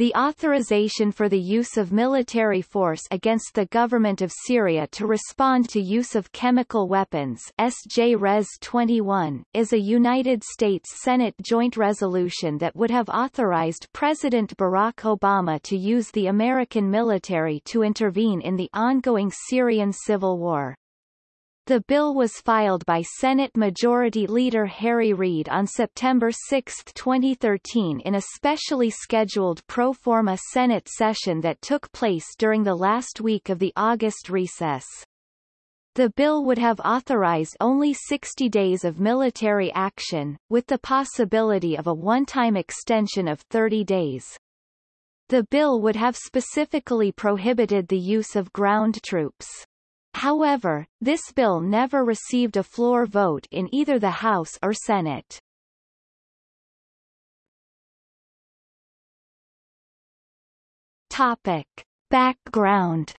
the authorization for the use of military force against the government of Syria to respond to use of chemical weapons SJ Res 21, is a United States Senate joint resolution that would have authorized President Barack Obama to use the American military to intervene in the ongoing Syrian civil war. The bill was filed by Senate Majority Leader Harry Reid on September 6, 2013 in a specially scheduled pro forma Senate session that took place during the last week of the August recess. The bill would have authorized only 60 days of military action, with the possibility of a one-time extension of 30 days. The bill would have specifically prohibited the use of ground troops. However, this bill never received a floor vote in either the House or Senate. Topic. Background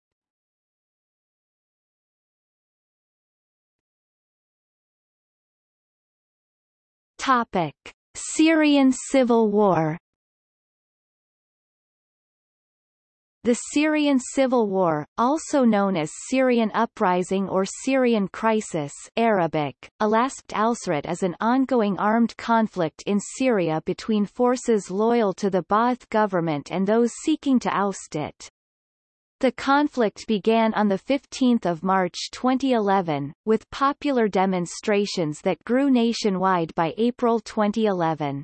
Topic. Syrian Civil War The Syrian Civil War, also known as Syrian Uprising or Syrian Crisis Arabic, Alaspt al-Srat is an ongoing armed conflict in Syria between forces loyal to the Ba'ath government and those seeking to oust it. The conflict began on 15 March 2011, with popular demonstrations that grew nationwide by April 2011.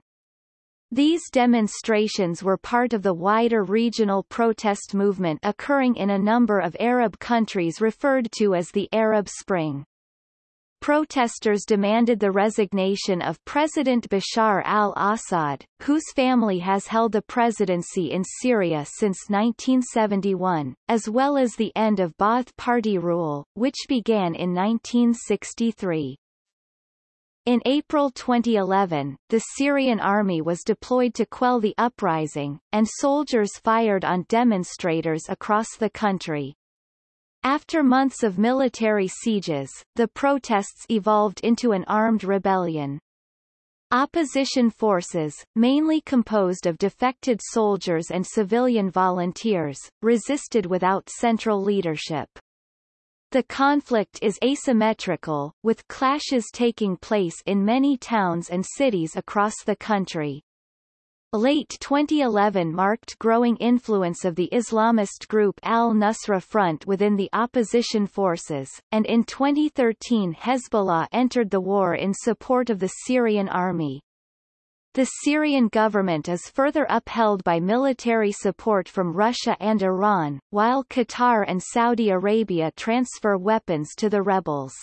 These demonstrations were part of the wider regional protest movement occurring in a number of Arab countries referred to as the Arab Spring. Protesters demanded the resignation of President Bashar al-Assad, whose family has held the presidency in Syria since 1971, as well as the end of Ba'ath Party rule, which began in 1963. In April 2011, the Syrian army was deployed to quell the uprising, and soldiers fired on demonstrators across the country. After months of military sieges, the protests evolved into an armed rebellion. Opposition forces, mainly composed of defected soldiers and civilian volunteers, resisted without central leadership. The conflict is asymmetrical, with clashes taking place in many towns and cities across the country. Late 2011 marked growing influence of the Islamist group al-Nusra Front within the opposition forces, and in 2013 Hezbollah entered the war in support of the Syrian army. The Syrian government is further upheld by military support from Russia and Iran, while Qatar and Saudi Arabia transfer weapons to the rebels.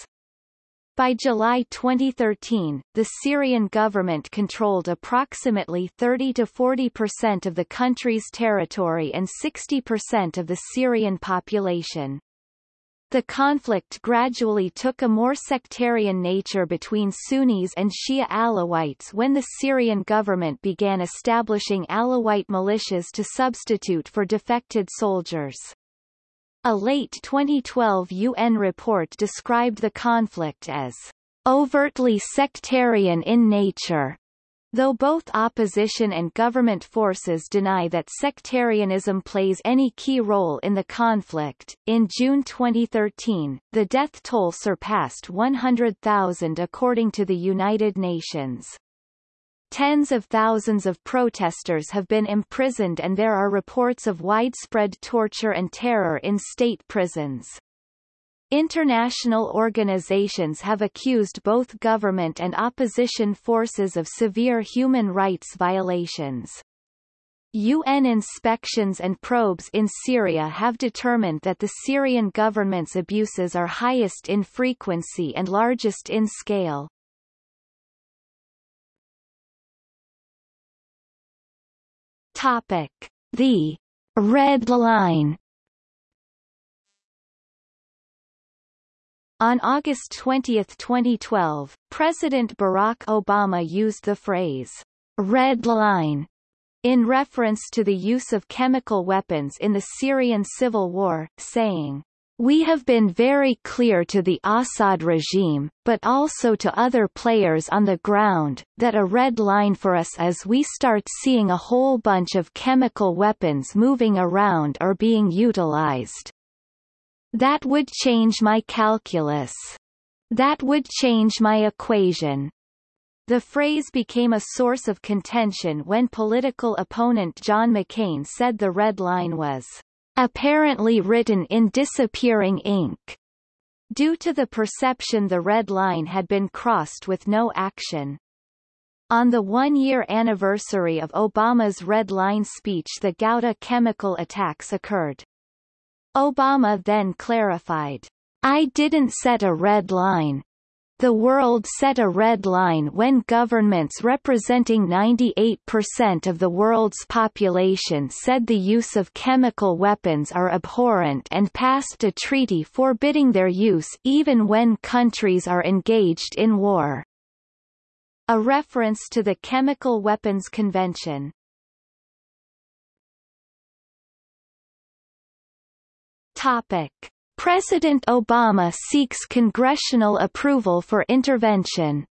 By July 2013, the Syrian government controlled approximately 30-40% of the country's territory and 60% of the Syrian population. The conflict gradually took a more sectarian nature between Sunnis and Shia Alawites when the Syrian government began establishing Alawite militias to substitute for defected soldiers. A late 2012 UN report described the conflict as overtly sectarian in nature Though both opposition and government forces deny that sectarianism plays any key role in the conflict, in June 2013, the death toll surpassed 100,000 according to the United Nations. Tens of thousands of protesters have been imprisoned and there are reports of widespread torture and terror in state prisons. International organizations have accused both government and opposition forces of severe human rights violations. UN inspections and probes in Syria have determined that the Syrian government's abuses are highest in frequency and largest in scale. Topic. The Red Line On August 20, 2012, President Barack Obama used the phrase, red line, in reference to the use of chemical weapons in the Syrian civil war, saying, We have been very clear to the Assad regime, but also to other players on the ground, that a red line for us is we start seeing a whole bunch of chemical weapons moving around or being utilized. That would change my calculus. That would change my equation. The phrase became a source of contention when political opponent John McCain said the red line was apparently written in disappearing ink, due to the perception the red line had been crossed with no action. On the one-year anniversary of Obama's Red Line speech the Ghouta chemical attacks occurred. Obama then clarified, I didn't set a red line, the world set a red line when governments representing 98% of the world's population said the use of chemical weapons are abhorrent and passed a treaty forbidding their use even when countries are engaged in war. A reference to the Chemical Weapons Convention. Topic. President Obama seeks congressional approval for intervention.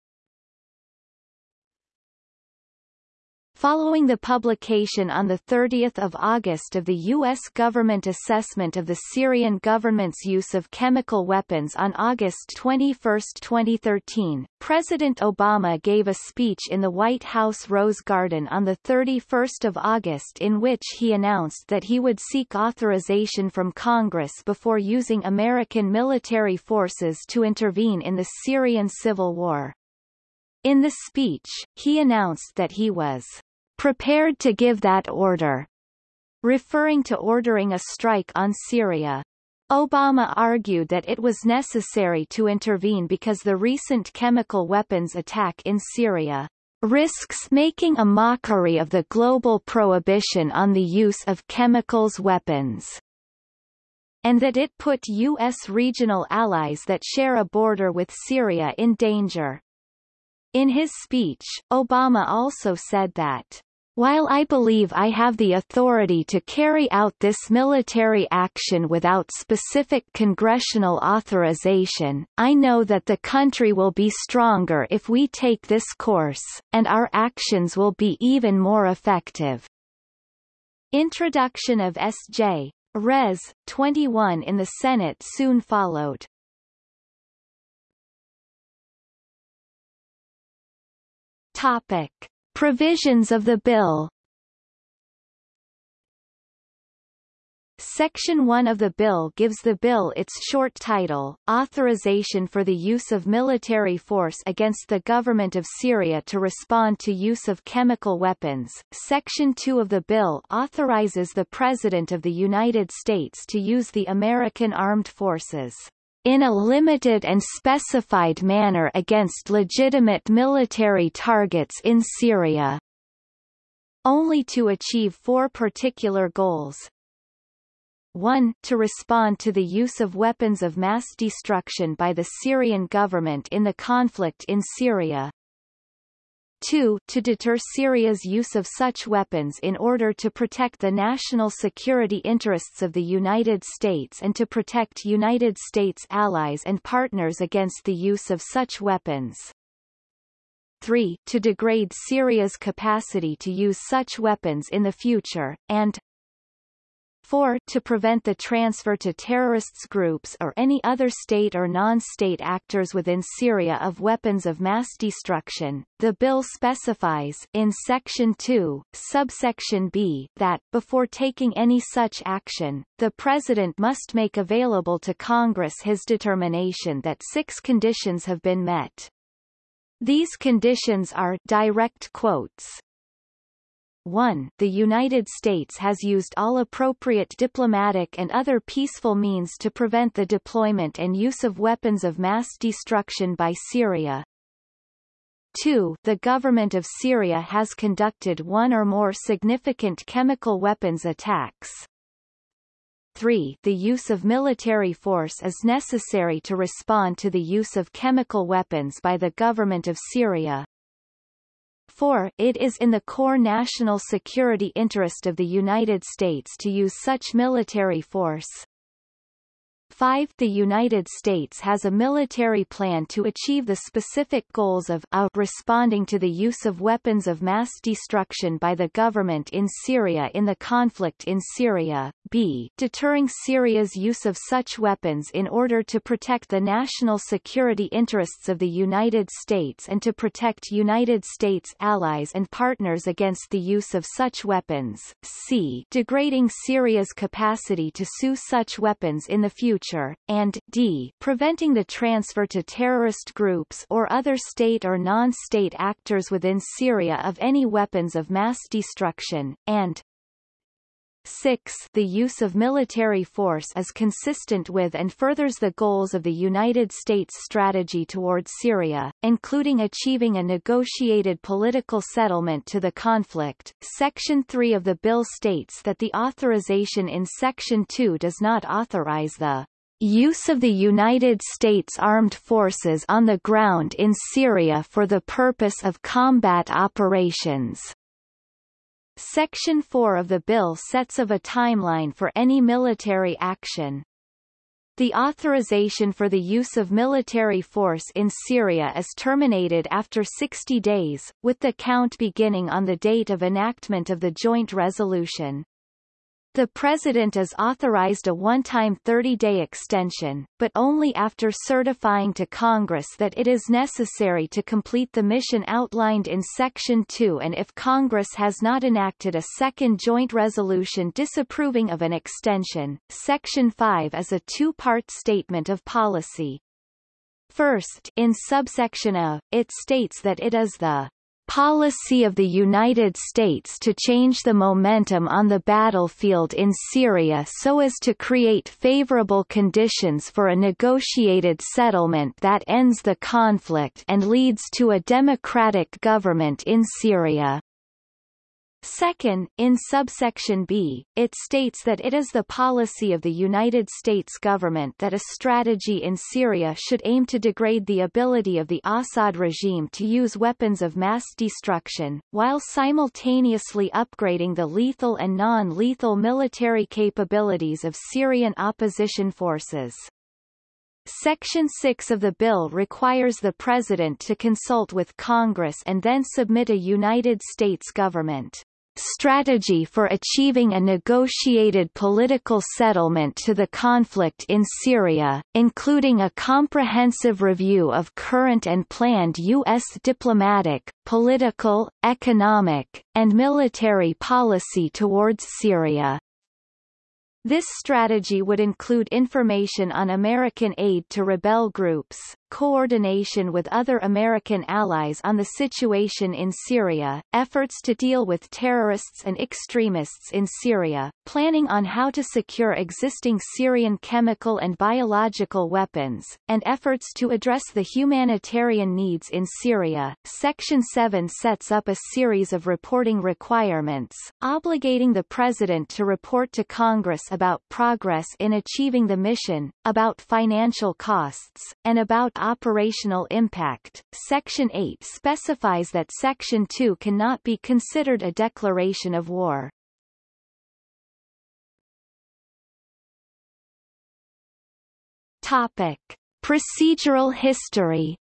Following the publication on 30 August of the U.S. government assessment of the Syrian government's use of chemical weapons on August 21, 2013, President Obama gave a speech in the White House Rose Garden on 31 August in which he announced that he would seek authorization from Congress before using American military forces to intervene in the Syrian civil war. In the speech, he announced that he was prepared to give that order, referring to ordering a strike on Syria. Obama argued that it was necessary to intervene because the recent chemical weapons attack in Syria risks making a mockery of the global prohibition on the use of chemicals weapons and that it put U.S. regional allies that share a border with Syria in danger. In his speech, Obama also said that while I believe I have the authority to carry out this military action without specific congressional authorization, I know that the country will be stronger if we take this course, and our actions will be even more effective. Introduction of S.J. Res. 21 in the Senate soon followed. Topic. Provisions of the bill Section 1 of the bill gives the bill its short title, Authorization for the Use of Military Force Against the Government of Syria to Respond to Use of Chemical Weapons. Section 2 of the bill authorizes the President of the United States to use the American Armed Forces in a limited and specified manner against legitimate military targets in Syria. Only to achieve four particular goals. 1. To respond to the use of weapons of mass destruction by the Syrian government in the conflict in Syria. 2. To deter Syria's use of such weapons in order to protect the national security interests of the United States and to protect United States allies and partners against the use of such weapons. 3. To degrade Syria's capacity to use such weapons in the future, and 4. To prevent the transfer to terrorists groups or any other state or non-state actors within Syria of weapons of mass destruction, the bill specifies in Section 2, subsection B, that, before taking any such action, the President must make available to Congress his determination that six conditions have been met. These conditions are direct quotes, 1. The United States has used all appropriate diplomatic and other peaceful means to prevent the deployment and use of weapons of mass destruction by Syria. 2. The government of Syria has conducted one or more significant chemical weapons attacks. 3. The use of military force is necessary to respond to the use of chemical weapons by the government of Syria. 4. It is in the core national security interest of the United States to use such military force. 5. The United States has a military plan to achieve the specific goals of a responding to the use of weapons of mass destruction by the government in Syria in the conflict in Syria, b. deterring Syria's use of such weapons in order to protect the national security interests of the United States and to protect United States allies and partners against the use of such weapons, c. degrading Syria's capacity to sue such weapons in the future, and d. preventing the transfer to terrorist groups or other state or non-state actors within Syria of any weapons of mass destruction, and 6 The use of military force is consistent with and furthers the goals of the United States strategy towards Syria, including achieving a negotiated political settlement to the conflict. Section 3 of the bill states that the authorization in Section 2 does not authorize the use of the United States Armed Forces on the ground in Syria for the purpose of combat operations. Section 4 of the bill sets of a timeline for any military action. The authorization for the use of military force in Syria is terminated after 60 days, with the count beginning on the date of enactment of the joint resolution. The President is authorized a one-time 30-day extension, but only after certifying to Congress that it is necessary to complete the mission outlined in Section 2 and if Congress has not enacted a second joint resolution disapproving of an extension. Section 5 is a two-part statement of policy. First, in subsection A, it states that it is the policy of the United States to change the momentum on the battlefield in Syria so as to create favorable conditions for a negotiated settlement that ends the conflict and leads to a democratic government in Syria. Second, in subsection B, it states that it is the policy of the United States government that a strategy in Syria should aim to degrade the ability of the Assad regime to use weapons of mass destruction, while simultaneously upgrading the lethal and non-lethal military capabilities of Syrian opposition forces. Section 6 of the bill requires the President to consult with Congress and then submit a United States government strategy for achieving a negotiated political settlement to the conflict in Syria, including a comprehensive review of current and planned U.S. diplomatic, political, economic, and military policy towards Syria. This strategy would include information on American aid to rebel groups, coordination with other American allies on the situation in Syria, efforts to deal with terrorists and extremists in Syria, planning on how to secure existing Syrian chemical and biological weapons, and efforts to address the humanitarian needs in Syria. Section 7 sets up a series of reporting requirements, obligating the President to report to Congress about progress in achieving the mission, about financial costs, and about operational impact. Section 8 specifies that Section 2 cannot be considered a declaration of war. Topic. Procedural history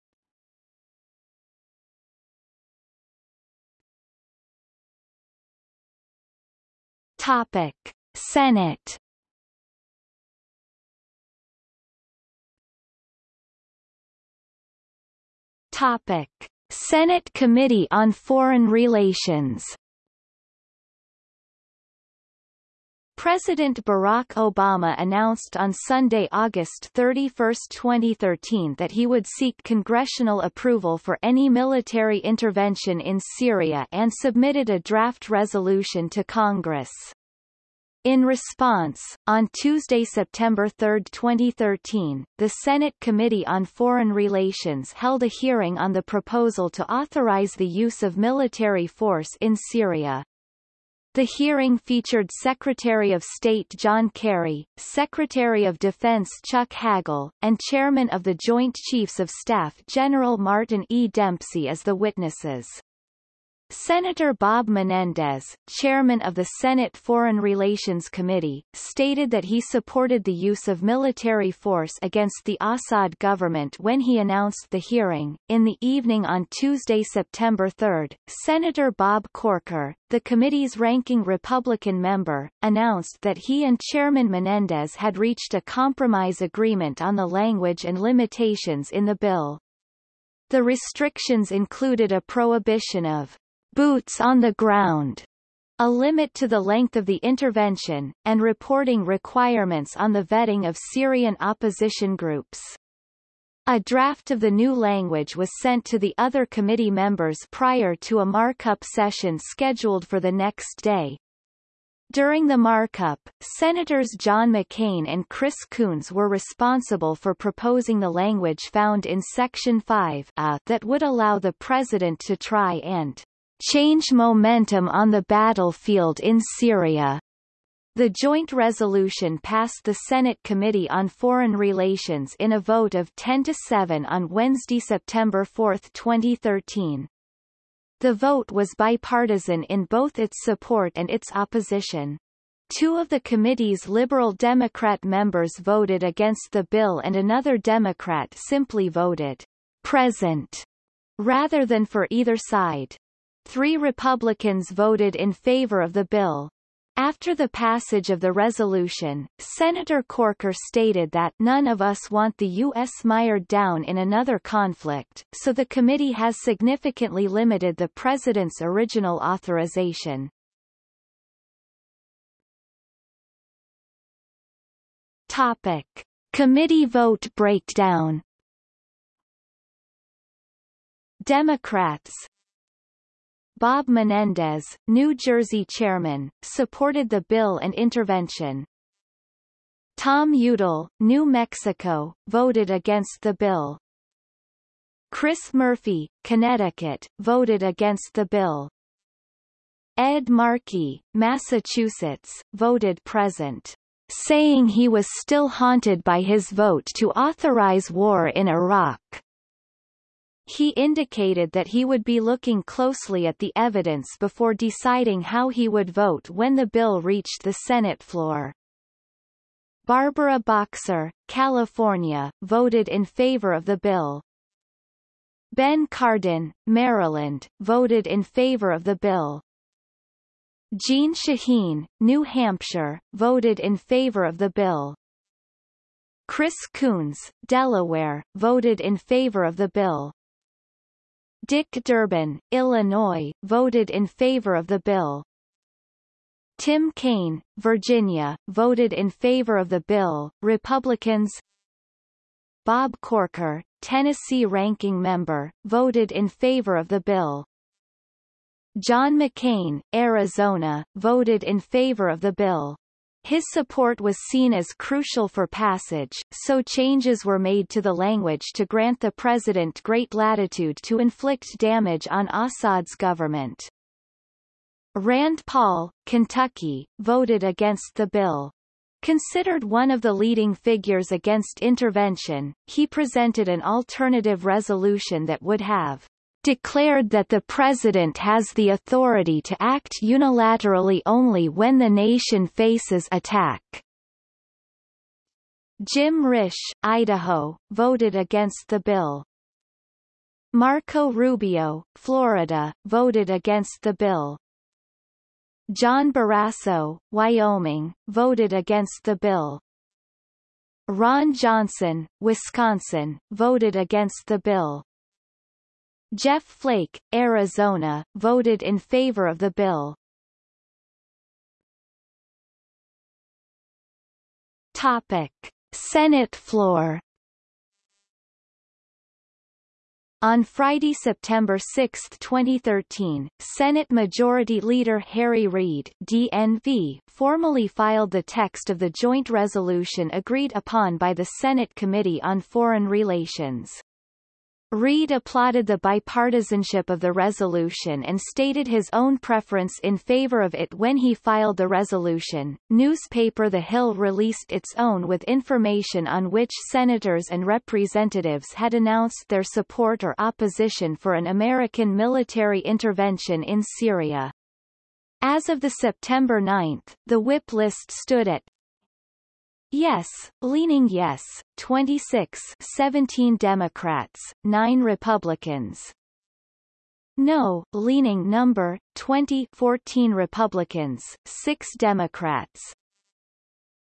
Topic. Senate Topic: Senate Committee on Foreign Relations President Barack Obama announced on Sunday, August 31, 2013 that he would seek congressional approval for any military intervention in Syria and submitted a draft resolution to Congress. In response, on Tuesday, September 3, 2013, the Senate Committee on Foreign Relations held a hearing on the proposal to authorize the use of military force in Syria. The hearing featured Secretary of State John Kerry, Secretary of Defense Chuck Hagel, and Chairman of the Joint Chiefs of Staff General Martin E. Dempsey as the witnesses. Senator Bob Menendez, chairman of the Senate Foreign Relations Committee, stated that he supported the use of military force against the Assad government when he announced the hearing. In the evening on Tuesday, September 3, Senator Bob Corker, the committee's ranking Republican member, announced that he and Chairman Menendez had reached a compromise agreement on the language and limitations in the bill. The restrictions included a prohibition of boots on the ground, a limit to the length of the intervention, and reporting requirements on the vetting of Syrian opposition groups. A draft of the new language was sent to the other committee members prior to a markup session scheduled for the next day. During the markup, Senators John McCain and Chris Coons were responsible for proposing the language found in Section 5 that would allow the President to try and change momentum on the battlefield in Syria. The joint resolution passed the Senate Committee on Foreign Relations in a vote of 10 to 7 on Wednesday, September 4, 2013. The vote was bipartisan in both its support and its opposition. Two of the committee's Liberal Democrat members voted against the bill and another Democrat simply voted present rather than for either side. Three Republicans voted in favor of the bill. After the passage of the resolution, Senator Corker stated that none of us want the U.S. mired down in another conflict, so the committee has significantly limited the President's original authorization. Topic. Committee vote breakdown Democrats Bob Menendez, New Jersey chairman, supported the bill and intervention. Tom Udall, New Mexico, voted against the bill. Chris Murphy, Connecticut, voted against the bill. Ed Markey, Massachusetts, voted present, saying he was still haunted by his vote to authorize war in Iraq. He indicated that he would be looking closely at the evidence before deciding how he would vote when the bill reached the Senate floor. Barbara Boxer, California, voted in favor of the bill. Ben Cardin, Maryland, voted in favor of the bill. Jeanne Shaheen, New Hampshire, voted in favor of the bill. Chris Coons, Delaware, voted in favor of the bill. Dick Durbin, Illinois, voted in favor of the bill. Tim Kaine, Virginia, voted in favor of the bill. Republicans Bob Corker, Tennessee ranking member, voted in favor of the bill. John McCain, Arizona, voted in favor of the bill. His support was seen as crucial for passage, so changes were made to the language to grant the president great latitude to inflict damage on Assad's government. Rand Paul, Kentucky, voted against the bill. Considered one of the leading figures against intervention, he presented an alternative resolution that would have declared that the President has the authority to act unilaterally only when the nation faces attack. Jim Risch, Idaho, voted against the bill. Marco Rubio, Florida, voted against the bill. John Barrasso, Wyoming, voted against the bill. Ron Johnson, Wisconsin, voted against the bill. Jeff Flake, Arizona, voted in favor of the bill. Topic. Senate floor On Friday, September 6, 2013, Senate Majority Leader Harry Reid DNV formally filed the text of the joint resolution agreed upon by the Senate Committee on Foreign Relations. Reid applauded the bipartisanship of the resolution and stated his own preference in favor of it when he filed the resolution. Newspaper The Hill released its own with information on which senators and representatives had announced their support or opposition for an American military intervention in Syria. As of the September 9, the whip list stood at Yes, leaning yes, 26 17 Democrats, 9 Republicans. No, leaning number, 20 14 Republicans, 6 Democrats.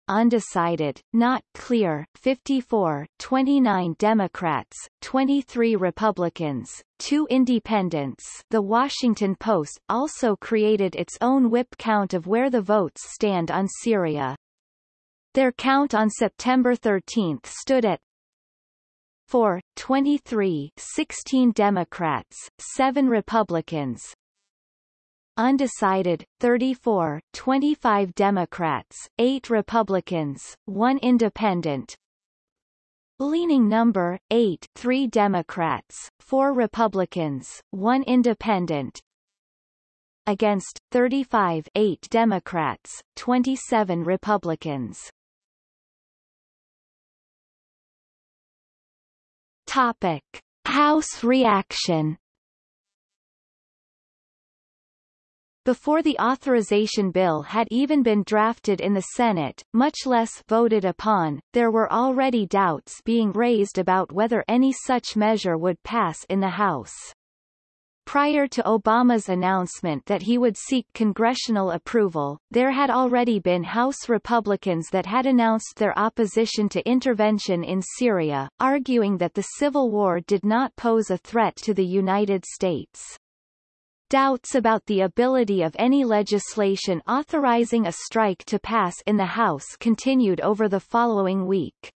Undecided, not clear, 54 29 Democrats, 23 Republicans, 2 Independents The Washington Post also created its own whip count of where the votes stand on Syria. Their count on September 13 stood at 4, 23 16 Democrats, 7 Republicans, Undecided, 34, 25 Democrats, 8 Republicans, 1 Independent. Leaning number, 8 3 Democrats, 4 Republicans, 1 Independent against 35 8 Democrats, 27 Republicans. Topic: House reaction. Before the authorization bill had even been drafted in the Senate, much less voted upon, there were already doubts being raised about whether any such measure would pass in the House. Prior to Obama's announcement that he would seek congressional approval, there had already been House Republicans that had announced their opposition to intervention in Syria, arguing that the civil war did not pose a threat to the United States. Doubts about the ability of any legislation authorizing a strike to pass in the House continued over the following week.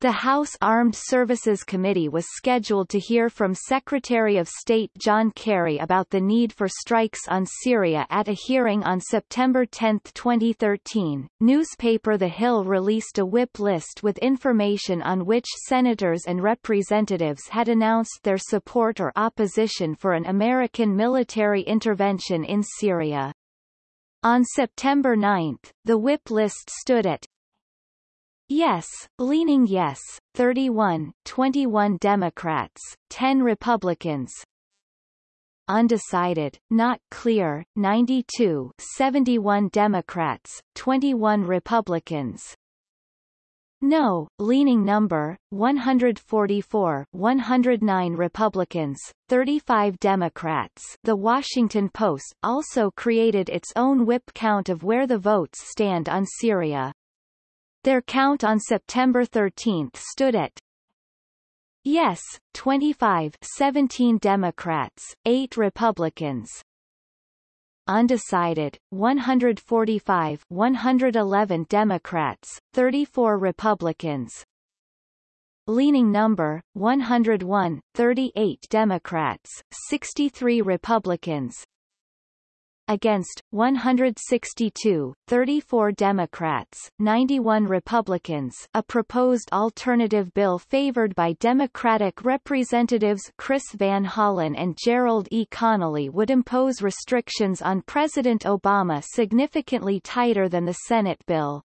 The House Armed Services Committee was scheduled to hear from Secretary of State John Kerry about the need for strikes on Syria at a hearing on September 10, 2013. Newspaper The Hill released a whip list with information on which senators and representatives had announced their support or opposition for an American military intervention in Syria. On September 9, the whip list stood at Yes, leaning yes, 31, 21 Democrats, 10 Republicans. Undecided, not clear, 92, 71 Democrats, 21 Republicans. No, leaning number, 144 109 Republicans, 35 Democrats The Washington Post also created its own whip count of where the votes stand on Syria. Their count on September 13 stood at Yes, 25 17 Democrats, 8 Republicans. Undecided, 145 111 Democrats, 34 Republicans. Leaning number, 101 38 Democrats, 63 Republicans against, 162, 34 Democrats, 91 Republicans a proposed alternative bill favored by Democratic Representatives Chris Van Hollen and Gerald E. Connolly would impose restrictions on President Obama significantly tighter than the Senate bill.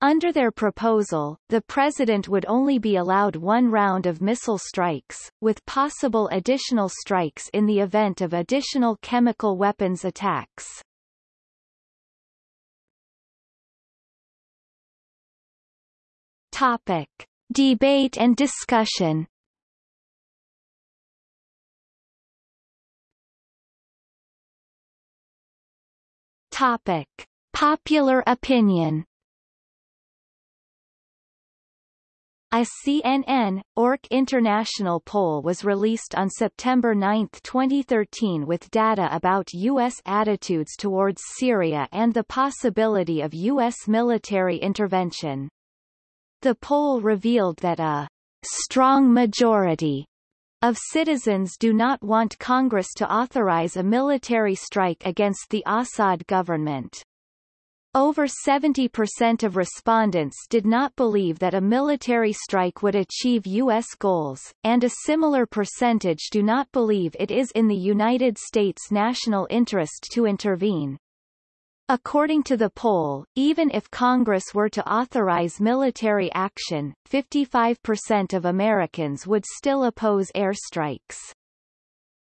Under their proposal, the president would only be allowed one round of missile strikes, with possible additional strikes in the event of additional chemical weapons attacks. Topic. Debate and discussion Topic. Popular opinion A CNN, ORC International poll was released on September 9, 2013 with data about U.S. attitudes towards Syria and the possibility of U.S. military intervention. The poll revealed that a strong majority of citizens do not want Congress to authorize a military strike against the Assad government. Over 70% of respondents did not believe that a military strike would achieve U.S. goals, and a similar percentage do not believe it is in the United States' national interest to intervene. According to the poll, even if Congress were to authorize military action, 55% of Americans would still oppose airstrikes.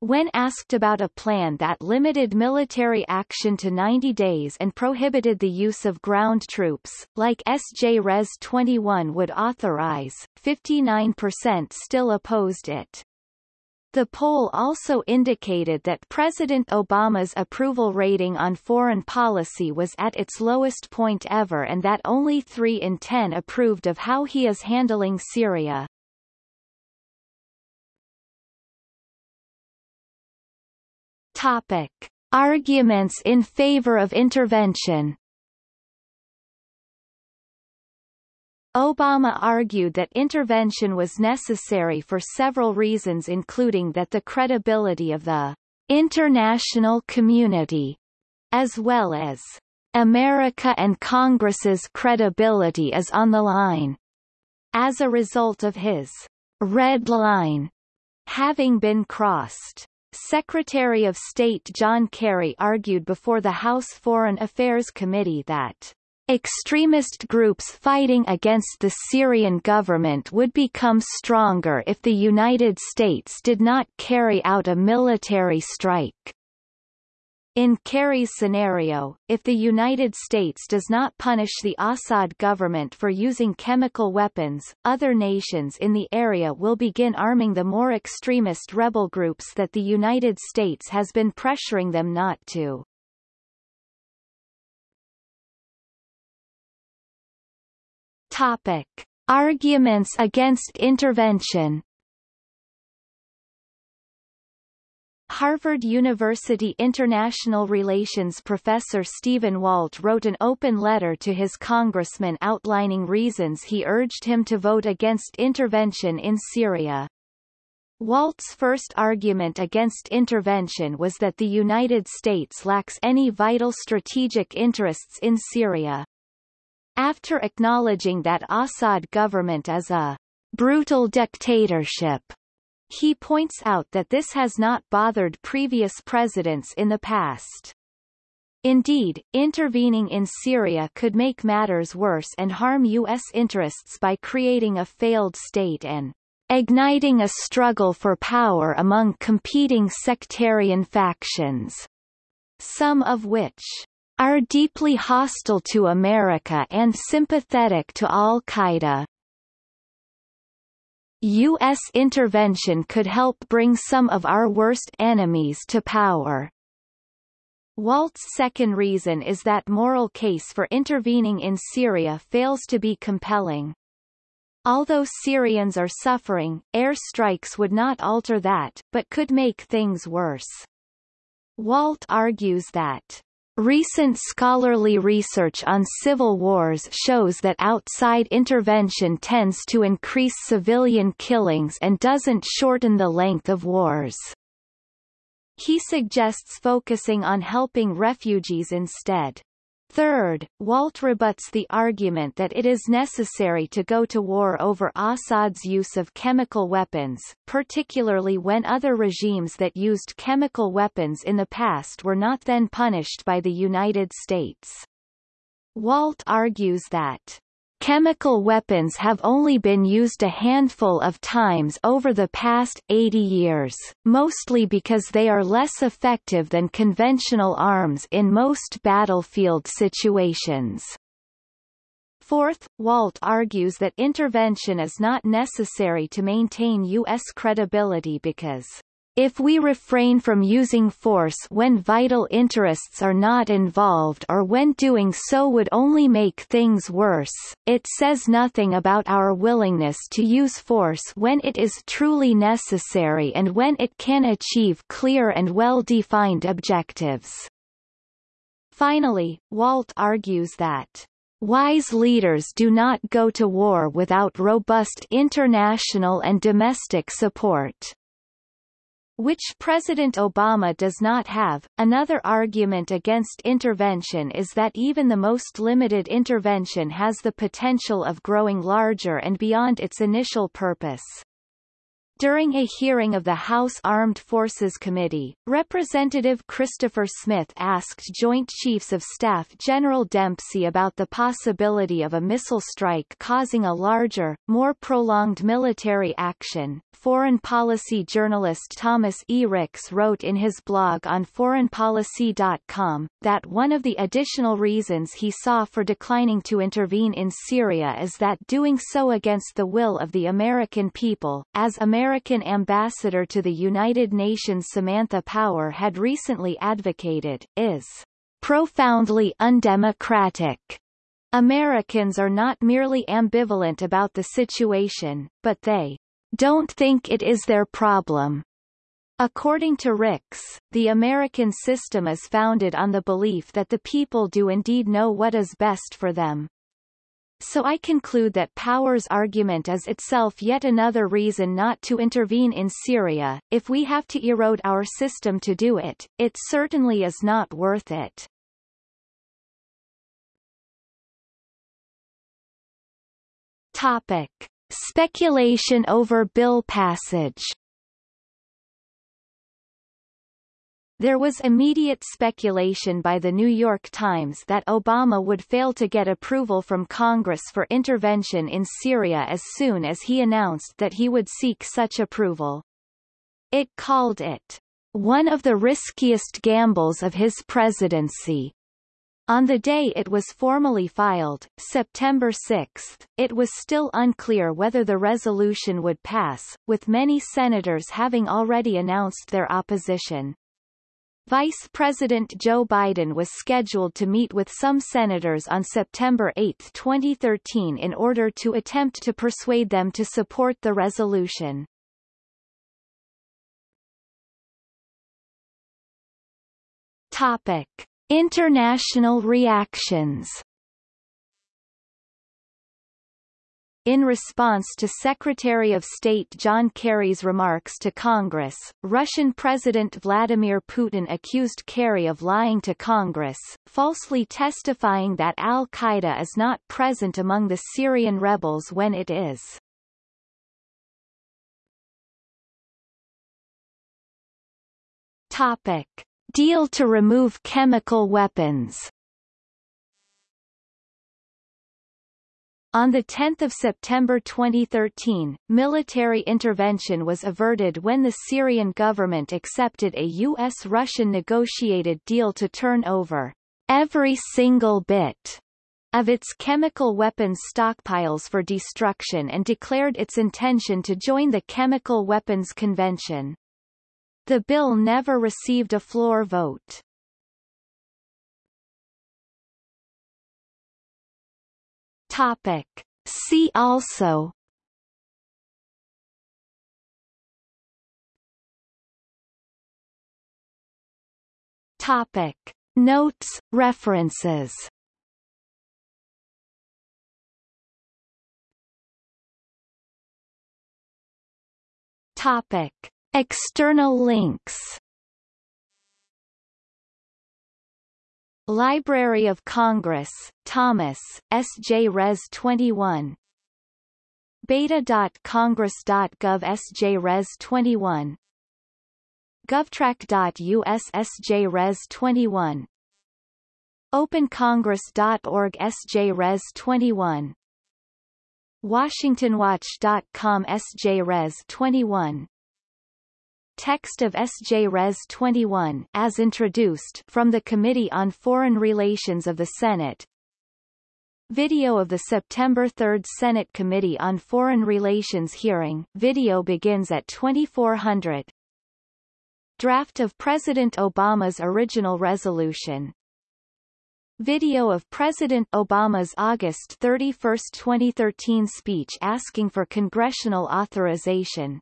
When asked about a plan that limited military action to 90 days and prohibited the use of ground troops, like SJ Res 21 would authorize, 59% still opposed it. The poll also indicated that President Obama's approval rating on foreign policy was at its lowest point ever and that only 3 in 10 approved of how he is handling Syria. Topic. Arguments in favor of intervention Obama argued that intervention was necessary for several reasons including that the credibility of the international community, as well as America and Congress's credibility is on the line. As a result of his red line having been crossed. Secretary of State John Kerry argued before the House Foreign Affairs Committee that Extremist groups fighting against the Syrian government would become stronger if the United States did not carry out a military strike. In Kerry's scenario, if the United States does not punish the Assad government for using chemical weapons, other nations in the area will begin arming the more extremist rebel groups that the United States has been pressuring them not to. Topic. Arguments against intervention Harvard University International Relations professor Stephen Walt wrote an open letter to his congressman outlining reasons he urged him to vote against intervention in Syria. Walt's first argument against intervention was that the United States lacks any vital strategic interests in Syria. After acknowledging that Assad government is a brutal dictatorship he points out that this has not bothered previous presidents in the past. Indeed, intervening in Syria could make matters worse and harm U.S. interests by creating a failed state and igniting a struggle for power among competing sectarian factions, some of which are deeply hostile to America and sympathetic to al-Qaeda. U.S. intervention could help bring some of our worst enemies to power. Walt's second reason is that moral case for intervening in Syria fails to be compelling. Although Syrians are suffering, air strikes would not alter that, but could make things worse. Walt argues that Recent scholarly research on civil wars shows that outside intervention tends to increase civilian killings and doesn't shorten the length of wars. He suggests focusing on helping refugees instead. Third, Walt rebuts the argument that it is necessary to go to war over Assad's use of chemical weapons, particularly when other regimes that used chemical weapons in the past were not then punished by the United States. Walt argues that Chemical weapons have only been used a handful of times over the past 80 years, mostly because they are less effective than conventional arms in most battlefield situations. Fourth, Walt argues that intervention is not necessary to maintain U.S. credibility because if we refrain from using force when vital interests are not involved or when doing so would only make things worse, it says nothing about our willingness to use force when it is truly necessary and when it can achieve clear and well-defined objectives. Finally, Walt argues that Wise leaders do not go to war without robust international and domestic support. Which President Obama does not have. Another argument against intervention is that even the most limited intervention has the potential of growing larger and beyond its initial purpose. During a hearing of the House Armed Forces Committee, Representative Christopher Smith asked Joint Chiefs of Staff General Dempsey about the possibility of a missile strike causing a larger, more prolonged military action. Foreign policy journalist Thomas E. Ricks wrote in his blog on foreignpolicy.com, that one of the additional reasons he saw for declining to intervene in Syria is that doing so against the will of the American people, as American ambassador to the United Nations Samantha Power had recently advocated, is profoundly undemocratic. Americans are not merely ambivalent about the situation, but they don't think it is their problem. According to Ricks, the American system is founded on the belief that the people do indeed know what is best for them. So I conclude that Power's argument is itself yet another reason not to intervene in Syria. If we have to erode our system to do it, it certainly is not worth it. Topic. Speculation over bill passage There was immediate speculation by the New York Times that Obama would fail to get approval from Congress for intervention in Syria as soon as he announced that he would seek such approval. It called it, one of the riskiest gambles of his presidency. On the day it was formally filed, September 6, it was still unclear whether the resolution would pass, with many senators having already announced their opposition. Vice President Joe Biden was scheduled to meet with some senators on September 8, 2013 in order to attempt to persuade them to support the resolution. Topic. International reactions In response to Secretary of State John Kerry's remarks to Congress, Russian President Vladimir Putin accused Kerry of lying to Congress, falsely testifying that al-Qaeda is not present among the Syrian rebels when it is. Topic. Deal to remove chemical weapons On 10 September 2013, military intervention was averted when the Syrian government accepted a U.S.-Russian negotiated deal to turn over every single bit of its chemical weapons stockpiles for destruction and declared its intention to join the Chemical Weapons Convention. The bill never received a floor vote. Topic. See also Topic. Notes, references Topic. External links Library of Congress, Thomas, S.J. Res 21 beta.congress.gov S.J. Res 21 govtrack.us S.J. Res 21 opencongress.org S.J. Res 21 WashingtonWatch.com S.J. Res 21 Text of S.J. Res. 21 as introduced from the Committee on Foreign Relations of the Senate. Video of the September 3 Senate Committee on Foreign Relations hearing. Video begins at 2400 Draft of President Obama's original resolution. Video of President Obama's August 31, 2013 speech asking for congressional authorization.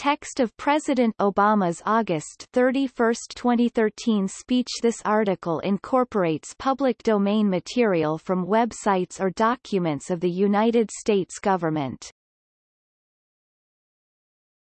Text of President Obama's August 31, 2013 speech This article incorporates public domain material from websites or documents of the United States government.